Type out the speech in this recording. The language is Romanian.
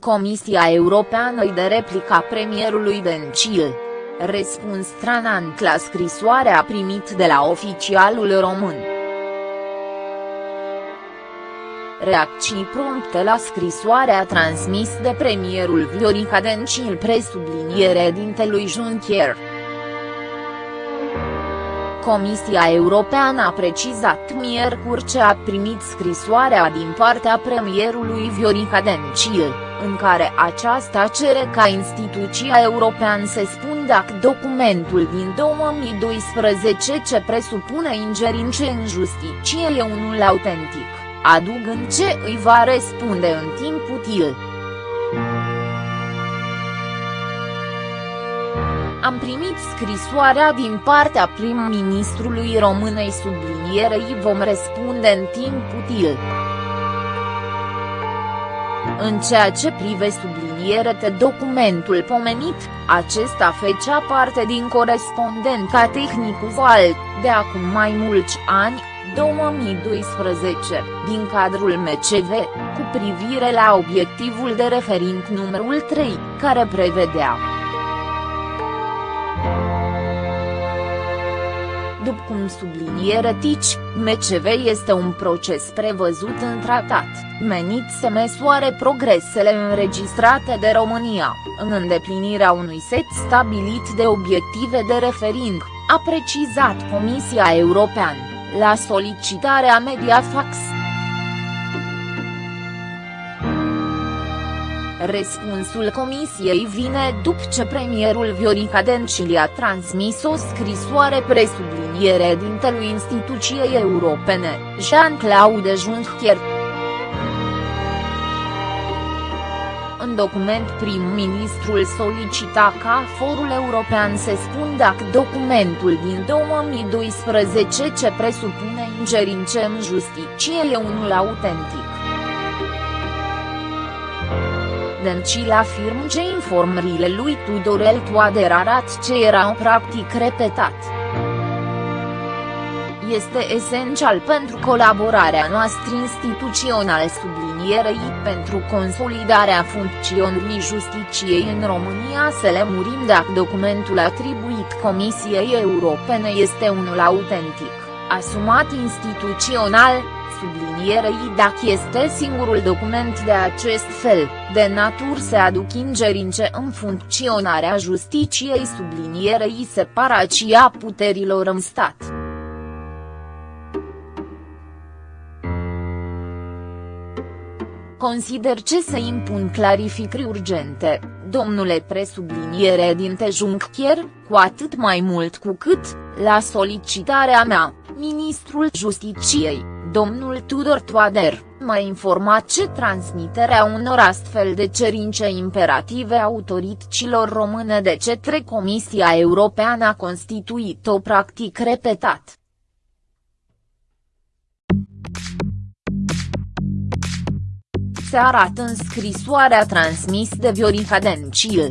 Comisia Europeană de replica premierului Dencil. Răspuns stranant la scrisoarea primit de la oficialul român. Reacții prompte la scrisoarea transmis de premierul Viorica Dencil presubliniere dintelui Juncker. Comisia Europeană a precizat miercuri ce a primit scrisoarea din partea premierului Viorica Dencil, în care aceasta cere ca instituția europeană să spun dacă documentul din 2012 ce presupune ingerințe în justiție e unul autentic, adugând ce îi va răspunde în timp util. Am primit scrisoarea din partea prim-ministrului Românei sublinierei vom răspunde în timp util. În ceea ce prive de documentul pomenit, acesta fecea parte din corespondența tehnicul VAL, de acum mai mulți ani, 2012, din cadrul MCV, cu privire la obiectivul de referint numărul 3, care prevedea După cum subliniere TICI, MCV este un proces prevăzut în tratat, menit să măsoare progresele înregistrate de România, în îndeplinirea unui set stabilit de obiective de refering, a precizat Comisia Europeană, la solicitarea Mediafax. Răspunsul comisiei vine după ce premierul Viorica Dencil a transmis o scrisoare presubliniere dintelui instituției europene, Jean-Claude Juncker. În document prim-ministrul solicita ca forul european să spun dacă documentul din 2012 ce presupune ingerințe în justiție e unul autentic. Dencil afirmă că informările lui Tudorel Toader arat ce erau practic repetat. Este esențial pentru colaborarea noastră instituțională sublinierei pentru consolidarea funcționării justiciei în România să le murim dacă documentul atribuit Comisiei Europene este unul autentic, asumat instituțional, sublinierei dacă este singurul document de acest fel, de natur să aduc ingerințe în funcționarea justiciei sublinierei separația puterilor în stat. Consider ce să impun clarificări urgente, domnule presubliniere din Juncker, cu atât mai mult cu cât, la solicitarea mea, ministrul Justiciei, domnul Tudor Toader, m-a informat ce transmiterea unor astfel de cerințe imperative autorităților române de către Comisia Europeană a constituit o practic repetat. Se arată în scrisoarea transmis de Viorica Dencil.